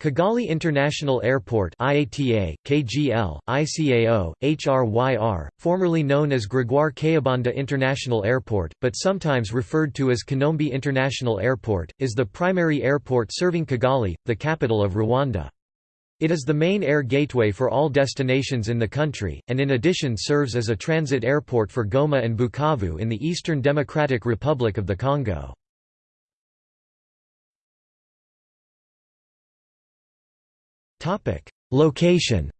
Kigali International Airport IATA, KGL, ICAO, HRYR, formerly known as Gregoire Kayibanda International Airport, but sometimes referred to as Kanombe International Airport, is the primary airport serving Kigali, the capital of Rwanda. It is the main air gateway for all destinations in the country, and in addition serves as a transit airport for Goma and Bukavu in the Eastern Democratic Republic of the Congo. Location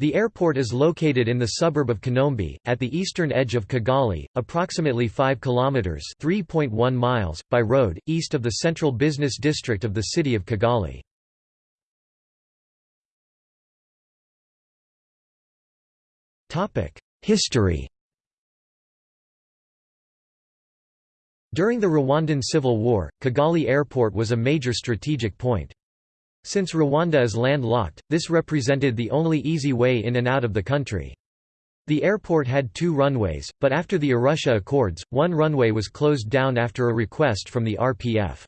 The airport is located in the suburb of Kanombe, at the eastern edge of Kigali, approximately 5 kilometers (3.1 miles) by road, east of the central business district of the city of Kigali. History During the Rwandan Civil War, Kigali Airport was a major strategic point. Since Rwanda is landlocked, this represented the only easy way in and out of the country. The airport had two runways, but after the Arusha Accords, one runway was closed down after a request from the RPF.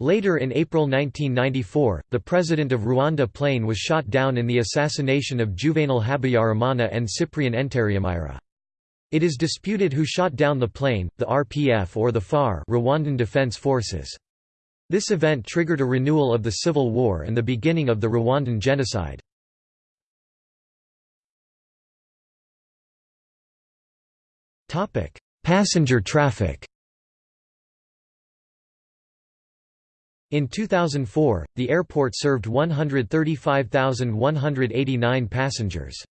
Later in April 1994, the president of Rwanda plane was shot down in the assassination of Juvenal Habyarimana and Cyprien Ntaryamira. It is disputed who shot down the plane, the RPF or the FAR Rwandan Defense Forces. This event triggered a renewal of the civil war and the beginning of the Rwandan genocide. Passenger traffic In 2004, the airport served 135,189 passengers.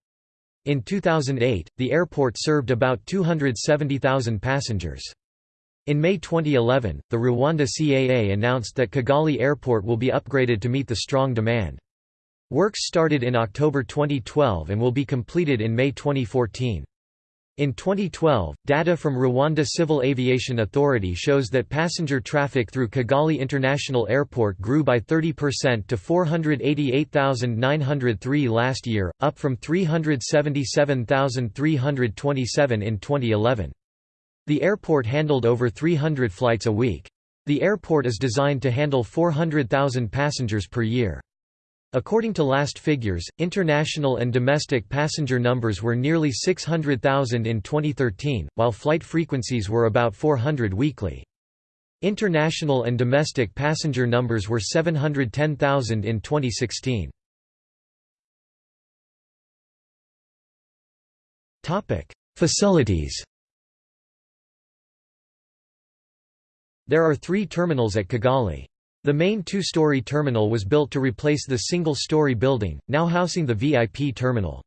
In 2008, the airport served about 270,000 passengers. In May 2011, the Rwanda CAA announced that Kigali Airport will be upgraded to meet the strong demand. Works started in October 2012 and will be completed in May 2014. In 2012, data from Rwanda Civil Aviation Authority shows that passenger traffic through Kigali International Airport grew by 30% to 488,903 last year, up from 377,327 in 2011. The airport handled over 300 flights a week. The airport is designed to handle 400,000 passengers per year. According to last figures, international and domestic passenger numbers were nearly 600,000 in 2013, while flight frequencies were about 400 weekly. International and domestic passenger numbers were 710,000 in 2016. Facilities There are three terminals at Kigali. The main two-story terminal was built to replace the single-story building, now housing the VIP terminal.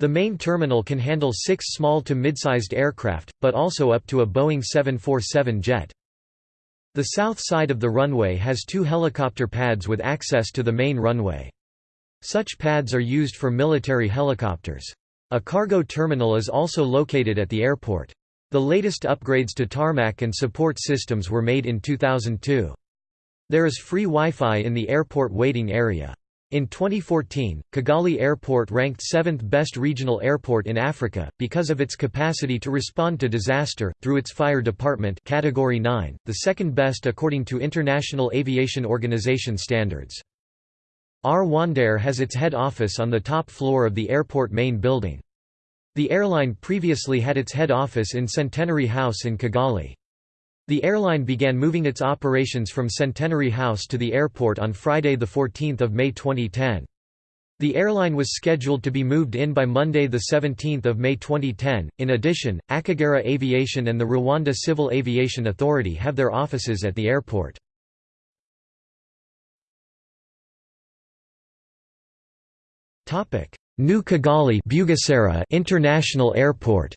The main terminal can handle six small to mid-sized aircraft, but also up to a Boeing 747 jet. The south side of the runway has two helicopter pads with access to the main runway. Such pads are used for military helicopters. A cargo terminal is also located at the airport. The latest upgrades to tarmac and support systems were made in 2002. There is free Wi-Fi in the airport waiting area. In 2014, Kigali Airport ranked 7th best regional airport in Africa, because of its capacity to respond to disaster, through its fire department category 9, the second best according to International Aviation Organization standards. Rwandair has its head office on the top floor of the airport main building. The airline previously had its head office in Centenary House in Kigali. The airline began moving its operations from Centenary House to the airport on Friday 14 May 2010. The airline was scheduled to be moved in by Monday 17 May 2010. In addition, Akagera Aviation and the Rwanda Civil Aviation Authority have their offices at the airport. New Kigali International Airport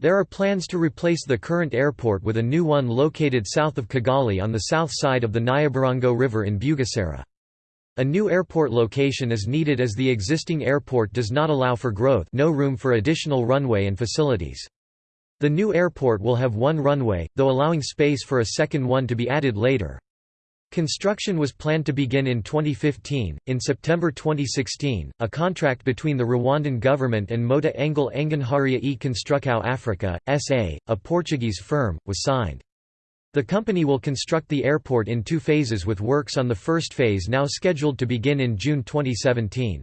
There are plans to replace the current airport with a new one located south of Kigali on the south side of the Nyabarongo River in Bugesera. A new airport location is needed as the existing airport does not allow for growth no room for additional runway and facilities. The new airport will have one runway, though allowing space for a second one to be added later. Construction was planned to begin in 2015. In September 2016, a contract between the Rwandan government and Mota Engil Engenharia e Construcao Africa, SA, a Portuguese firm, was signed. The company will construct the airport in two phases with works on the first phase now scheduled to begin in June 2017.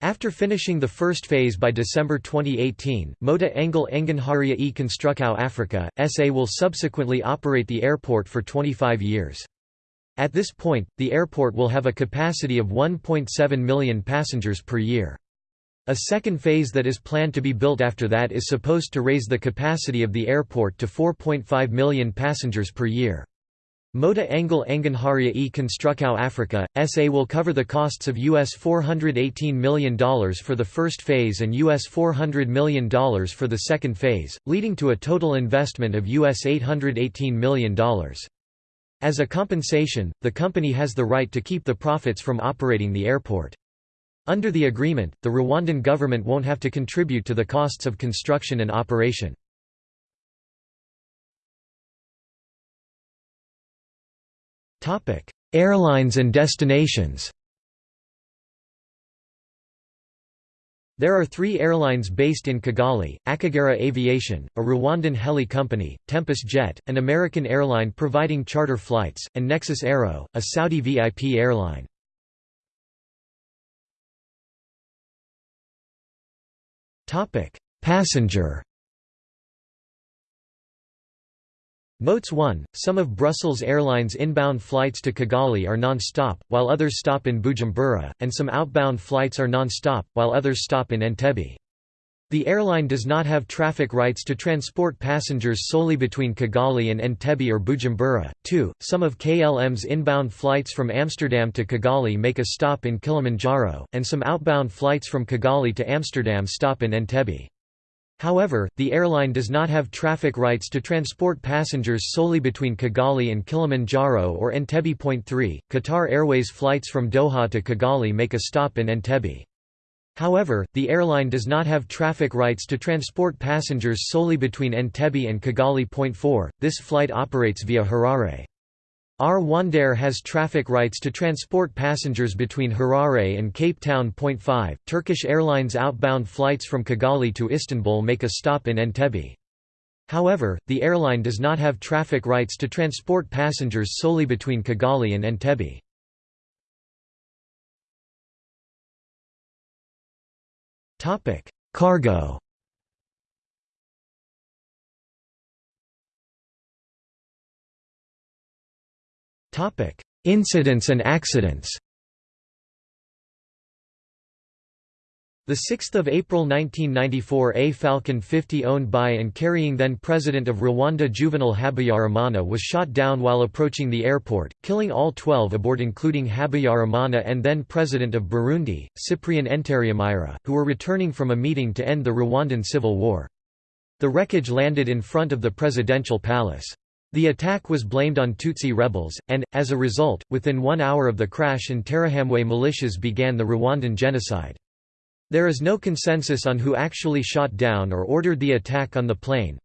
After finishing the first phase by December 2018, Mota Engil Engenharia e Construcao Africa, SA will subsequently operate the airport for 25 years. At this point, the airport will have a capacity of 1.7 million passengers per year. A second phase that is planned to be built after that is supposed to raise the capacity of the airport to 4.5 million passengers per year. Mota Engil Engenharia e Construcao Africa, SA will cover the costs of US $418 million for the first phase and US $400 million for the second phase, leading to a total investment of US $818 million. As a compensation, the company has the right to keep the profits from operating the airport. Under the agreement, the Rwandan government won't have to contribute to the costs of construction and operation. Airlines and destinations There are three airlines based in Kigali, Akagera Aviation, a Rwandan heli company, Tempest Jet, an American airline providing charter flights, and Nexus Aero, a Saudi VIP airline. Passenger Notes 1, some of Brussels Airlines inbound flights to Kigali are non-stop, while others stop in Bujumbura, and some outbound flights are non-stop, while others stop in Entebbe. The airline does not have traffic rights to transport passengers solely between Kigali and Entebbe or Bujumbura. 2. Some of KLM's inbound flights from Amsterdam to Kigali make a stop in Kilimanjaro, and some outbound flights from Kigali to Amsterdam stop in Entebbe. However, the airline does not have traffic rights to transport passengers solely between Kigali and Kilimanjaro or Entebbe. Point 3. Qatar Airways flights from Doha to Kigali make a stop in Entebbe. However, the airline does not have traffic rights to transport passengers solely between Entebbe and Kigali. Point 4. This flight operates via Harare. Rwandair has traffic rights to transport passengers between Harare and Cape Town. 5. Turkish Airlines outbound flights from Kigali to Istanbul make a stop in Entebbe. However, the airline does not have traffic rights to transport passengers solely between Kigali and Entebbe. Cargo Topic: Incidents and accidents. The 6th of April 1994 A Falcon 50 owned by and carrying then President of Rwanda Juvenal Habyarimana was shot down while approaching the airport, killing all 12 aboard including Habyarimana and then President of Burundi, Cyprien Ntaryamira, who were returning from a meeting to end the Rwandan Civil War. The wreckage landed in front of the presidential palace. The attack was blamed on Tutsi rebels, and, as a result, within one hour of the crash in Interahamwe militias began the Rwandan genocide. There is no consensus on who actually shot down or ordered the attack on the plane.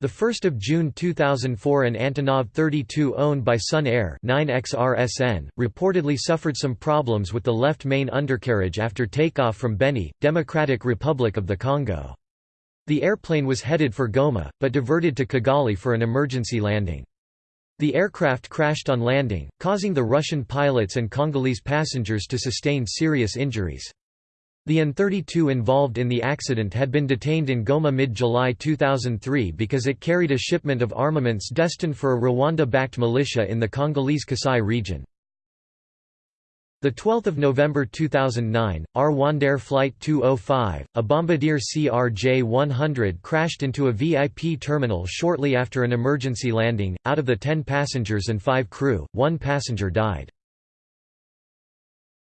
1 June 2004 an Antonov 32 owned by Sun Air 9XRSN, reportedly suffered some problems with the left main undercarriage after takeoff from Beni, Democratic Republic of the Congo. The airplane was headed for Goma, but diverted to Kigali for an emergency landing. The aircraft crashed on landing, causing the Russian pilots and Congolese passengers to sustain serious injuries. The An-32 involved in the accident had been detained in Goma mid-July 2003 because it carried a shipment of armaments destined for a Rwanda-backed militia in the Congolese Kasai region. The 12th of November 2009, Rwandair Flight 205, a Bombardier CRJ-100 crashed into a VIP terminal shortly after an emergency landing. Out of the 10 passengers and 5 crew, one passenger died.